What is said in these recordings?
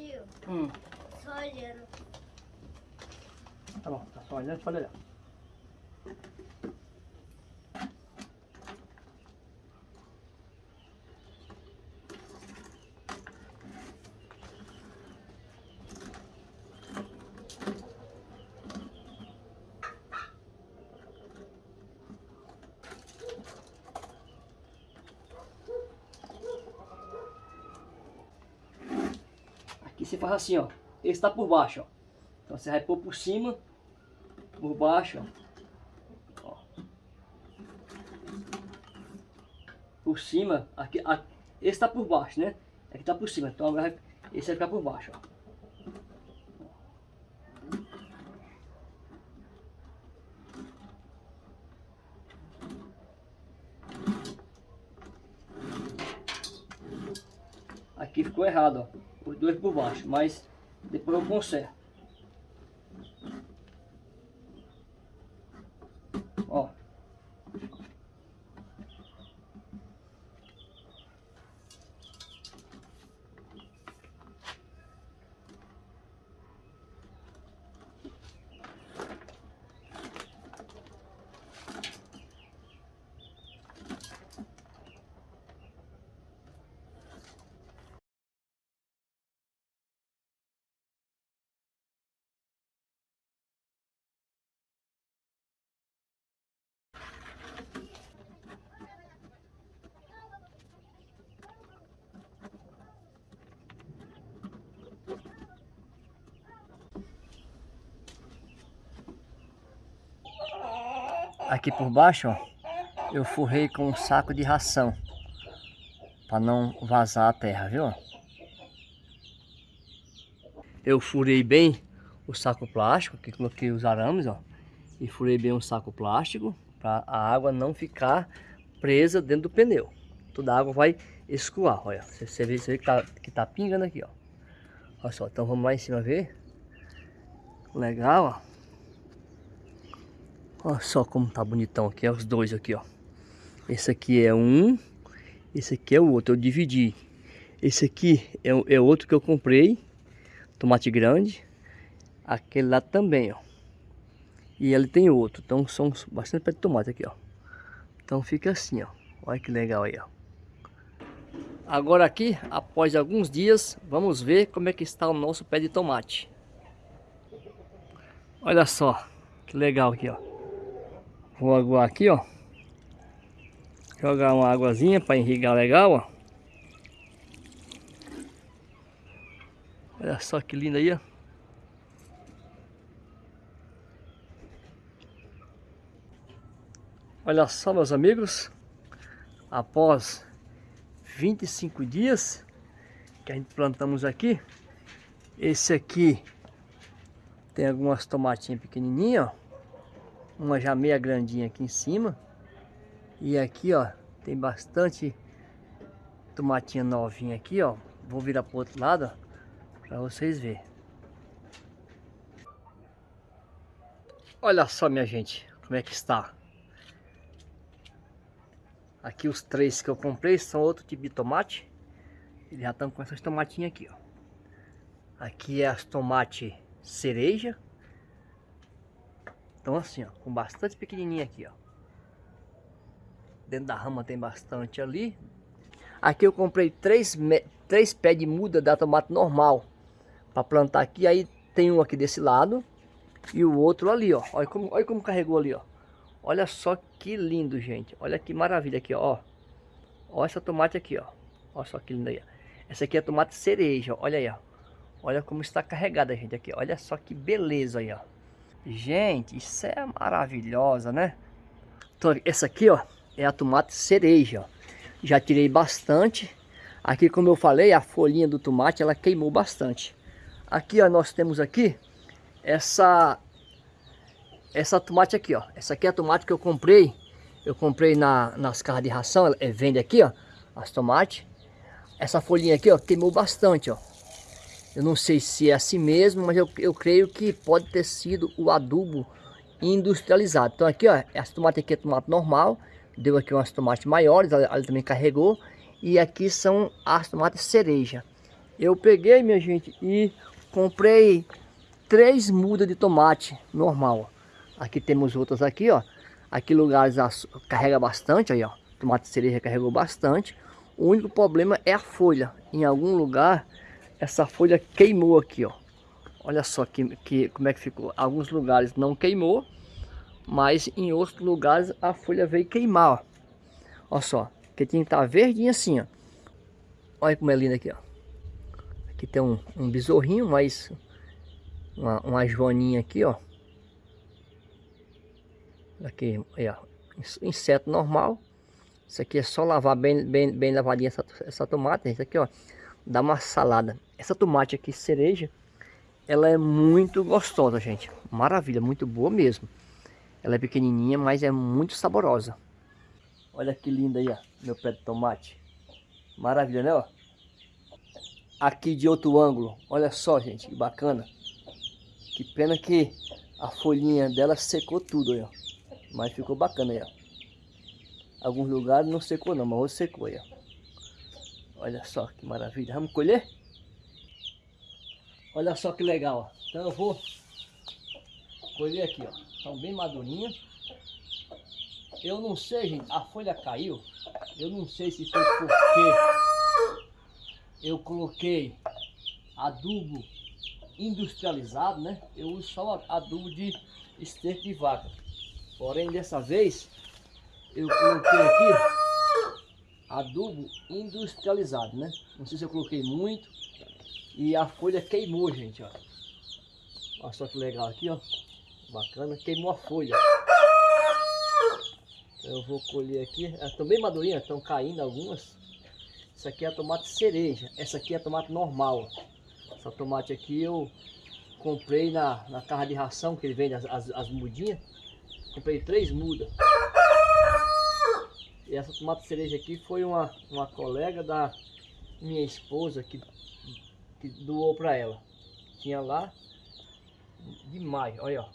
Tio, Hum, só olhando. tá bom, tá só olhando, pode olhar. Aqui você faz assim, ó. Esse tá por baixo, ó. Então você vai pôr por cima, por baixo, ó. Por cima, aqui, a- esse tá por baixo, né? Aqui tá por cima, então agora esse vai ficar por baixo, ó. Aqui ficou errado, ó. Dois por baixo, mas depois eu conserto. Ó. Aqui por baixo, ó, eu forrei com um saco de ração. Para não vazar a terra, viu? Eu furei bem o saco plástico, que coloquei os arames, ó. E furei bem o saco plástico para a água não ficar presa dentro do pneu. Toda a água vai escoar, olha. Você, vê, você vê que, tá, que tá pingando aqui, ó. Olha só, então vamos lá em cima ver. Legal, ó. Olha só como tá bonitão aqui, ó, os dois aqui, ó. Esse aqui é um, esse aqui é o outro, eu dividi. Esse aqui é, é outro que eu comprei, tomate grande. Aquele lá também, ó. E ele tem outro, então são bastante pé de tomate aqui, ó. Então fica assim, ó. Olha que legal aí, ó. Agora aqui, após alguns dias, vamos ver como é que está o nosso pé de tomate. Olha só, que legal aqui, ó. Vou aguar aqui, ó. Jogar uma águazinha para irrigar legal, ó. Olha só que lindo aí, ó. Olha só, meus amigos. Após 25 dias que a gente plantamos aqui. Esse aqui tem algumas tomatinhas pequenininhas, ó uma já meia grandinha aqui em cima. E aqui, ó, tem bastante tomatinha novinha aqui, ó. Vou virar pro outro lado, ó, pra vocês verem. Olha só, minha gente, como é que está. Aqui os três que eu comprei são outro tipo de tomate. Eles já estão com essas tomatinhas aqui, ó. Aqui é as tomate cereja. Então assim, ó, com bastante pequenininha aqui, ó. Dentro da rama tem bastante ali. Aqui eu comprei três, três pés de muda da tomate normal. Para plantar aqui. Aí tem um aqui desse lado. E o outro ali, ó. Olha como, olha como carregou ali, ó. Olha só que lindo, gente. Olha que maravilha aqui, ó. Olha essa tomate aqui, ó. Olha só que linda aí. Essa aqui é tomate cereja, olha aí, ó. Olha como está carregada, gente, aqui. Olha só que beleza aí, ó. Gente, isso é maravilhosa, né? Então, essa aqui, ó, é a tomate cereja, ó. Já tirei bastante. Aqui, como eu falei, a folhinha do tomate, ela queimou bastante. Aqui, ó, nós temos aqui essa essa tomate aqui, ó. Essa aqui é a tomate que eu comprei. Eu comprei na, nas carras de ração, ela é, vende aqui, ó, as tomates. Essa folhinha aqui, ó, queimou bastante, ó. Eu não sei se é assim mesmo, mas eu, eu creio que pode ter sido o adubo industrializado. Então aqui, ó, essa tomate aqui é tomate normal. Deu aqui umas tomates maiores, ela, também carregou. E aqui são as tomates cereja. Eu peguei, minha gente, e comprei três mudas de tomate normal. Aqui temos outras aqui, ó. Aqui lugares carrega bastante, aí ó. Tomate cereja carregou bastante. O único problema é a folha. Em algum lugar, essa folha queimou aqui, ó. Olha só que, que, como é que ficou. Alguns lugares não queimou, mas em outros lugares a folha veio queimar, ó. Olha só, que tinha que estar tá verdinha assim, ó. Olha como é linda aqui, ó. Aqui tem um, um besorrinho, mas uma, uma joaninha aqui, ó. Aqui, aí, ó. Inseto normal. Isso aqui é só lavar bem, bem, bem lavadinha essa, essa tomate. Isso aqui, ó. Dá uma salada. Essa tomate aqui, cereja, ela é muito gostosa, gente. Maravilha, muito boa mesmo. Ela é pequenininha, mas é muito saborosa. Olha que linda aí, ó. Meu pé de tomate. Maravilha, né, ó? Aqui de outro ângulo. Olha só, gente, que bacana. Que pena que a folhinha dela secou tudo aí, ó. Mas ficou bacana aí, ó. Alguns lugares não secou não, mas outros secou aí, ó. Olha só que maravilha. Vamos colher? Olha só que legal, ó. Então eu vou colher aqui, ó. Estão bem madurinhas. Eu não sei, gente, a folha caiu. Eu não sei se foi porque eu coloquei adubo industrializado, né? Eu uso só adubo de esterco de vaca. Porém, dessa vez, eu coloquei aqui adubo industrializado, né? Não sei se eu coloquei muito. E a folha queimou, gente, ó. Olha só que legal aqui, ó. Bacana, queimou a folha. Eu vou colher aqui. Estão bem madurinhas, estão caindo algumas. Essa aqui é tomate cereja. Essa aqui é tomate normal. Essa tomate aqui eu comprei na, na carra de ração que ele vende as, as, as mudinhas. Comprei três mudas. E essa tomate cereja aqui foi uma, uma colega da minha esposa que, que doou para ela. Tinha lá demais, olha ó.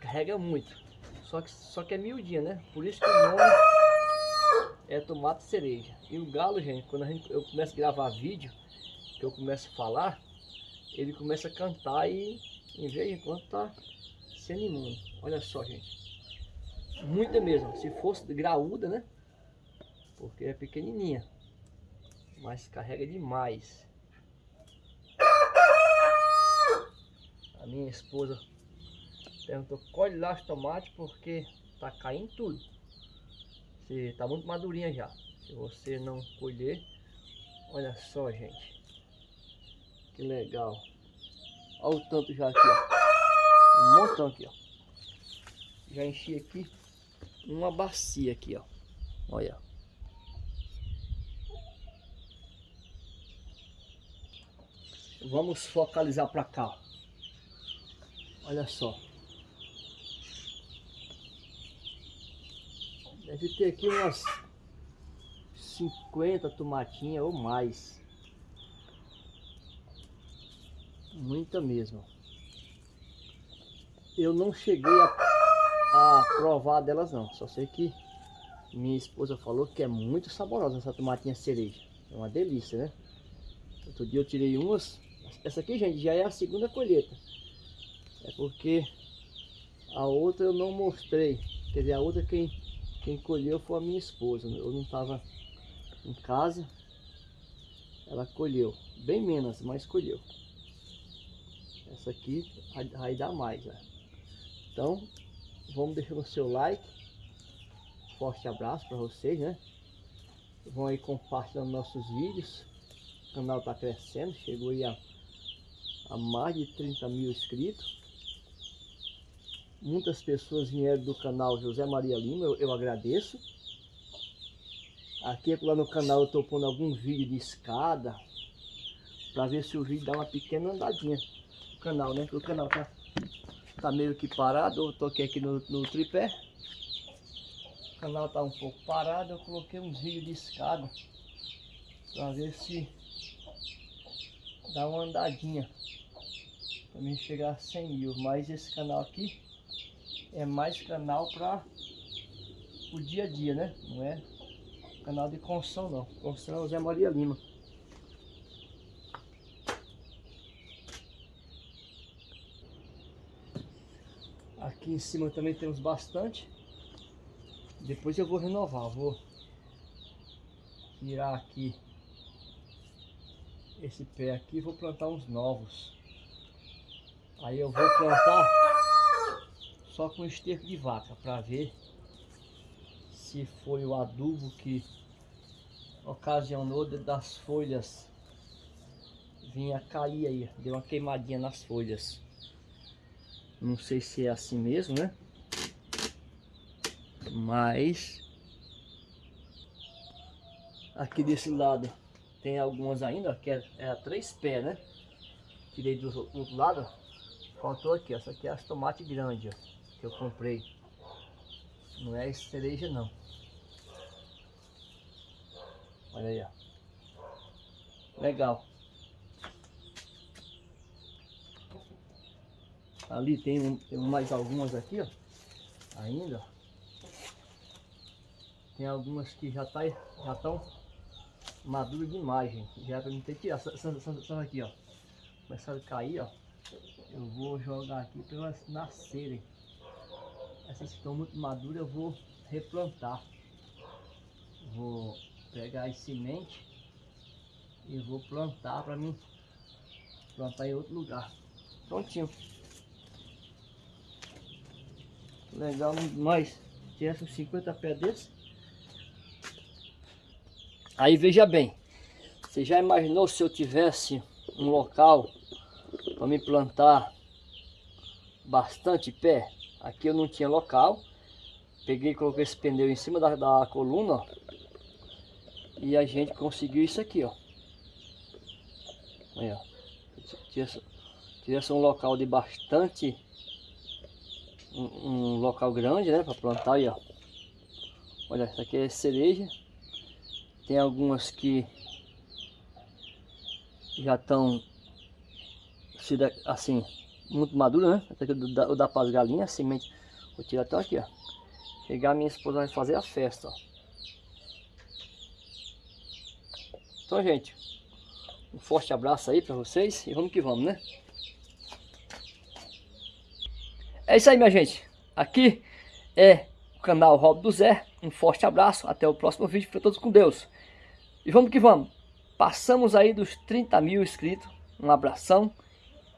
Carrega muito. Só que, só que é miudinha, né? Por isso que o nome é tomate cereja. E o galo, gente, quando gente, eu começo a gravar vídeo, que eu começo a falar, ele começa a cantar e em vez de quando tá se animando. Olha só, gente. Muita mesmo. Se fosse graúda, né? Porque é pequenininha. Mas carrega demais. A minha esposa perguntou, colhe lá os tomates porque tá caindo tudo. Se tá muito madurinha já. Se você não colher, olha só, gente. Que legal. Olha o tanto já aqui, ó. Um montão aqui, ó. Já enchi aqui uma bacia aqui, ó. Olha. Vamos focalizar para cá. Olha só. Deve ter aqui umas 50 tomatinhas ou mais. Muita mesmo. Eu não cheguei a a provar delas não. Só sei que minha esposa falou que é muito saborosa essa tomatinha cereja. É uma delícia, né? Outro dia eu tirei umas. Essa aqui, gente, já é a segunda colheita. É porque a outra eu não mostrei. Quer dizer, a outra quem, quem colheu foi a minha esposa. Eu não estava em casa. Ela colheu. Bem menos, mas colheu. Essa aqui vai dar mais, né? Então, vamos deixando o seu like. Forte abraço para vocês, né? Vão aí compartilhando nossos vídeos. O canal está crescendo, chegou aí a, a mais de 30 mil inscritos. Muitas pessoas vieram do canal José Maria Lima, eu, eu agradeço. Aqui lá no canal eu estou pondo algum vídeo de escada para ver se o vídeo dá uma pequena andadinha no canal, né? O canal tá tá meio que parado, eu toquei aqui no, no tripé. O canal tá um pouco parado, eu coloquei um vídeo de escada para ver se dar uma andadinha para mim chegar a 100 mil. Mas esse canal aqui é mais canal para o dia a dia, né? Não é canal de construção não. Construção Zé Maria Lima. Aqui em cima também temos bastante. Depois eu vou renovar, vou tirar aqui esse pé aqui vou plantar uns novos. Aí eu vou plantar só com esterco de vaca para ver se foi o adubo que ocasionou das folhas vinha cair aí, deu uma queimadinha nas folhas. Não sei se é assim mesmo, né? Mas aqui desse lado tem algumas ainda, que é, é a três pés, né? Tirei do outro lado, faltou aqui, essa aqui é as tomate grande, ó, que eu comprei. Não é cereja não. Olha aí, ó. Legal. Ali tem, tem mais algumas aqui, ó. Ainda. Tem algumas que já tá, já estão maduras demais, gente. Já pra não ter tirar. Só aqui, ó. Começaram a cair, ó. Eu vou jogar aqui para elas nascerem. Essas que estão muito maduras eu vou replantar. Vou pegar as sementes e vou plantar para mim plantar em outro lugar. Prontinho. Legal demais. Tinha 50 pés desse. Aí veja bem. Você já imaginou se eu tivesse um local para me plantar bastante pé? Aqui eu não tinha local. Peguei e coloquei esse pneu em cima da, da coluna. Ó, e a gente conseguiu isso aqui, ó. Aí, ó. Tivesse, tivesse um local de bastante um, um local grande, né, para plantar aí, ó. Olha, essa aqui é cereja. Tem algumas que já estão assim, muito maduras, né? Essa aqui eu dá para as galinhas, semente. Vou tirar até aqui, ó. Chegar minha esposa vai fazer a festa, ó. Então, gente, um forte abraço aí para vocês e vamos que vamos, né? É isso aí, minha gente. Aqui é o canal Rob do Zé. Um forte abraço. Até o próximo vídeo. Fiquem todos com Deus. E vamos que vamos. Passamos aí dos 30 mil inscritos. Um abração.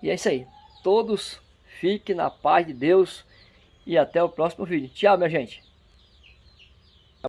E é isso aí. Todos fiquem na paz de Deus. E até o próximo vídeo. Tchau, minha gente.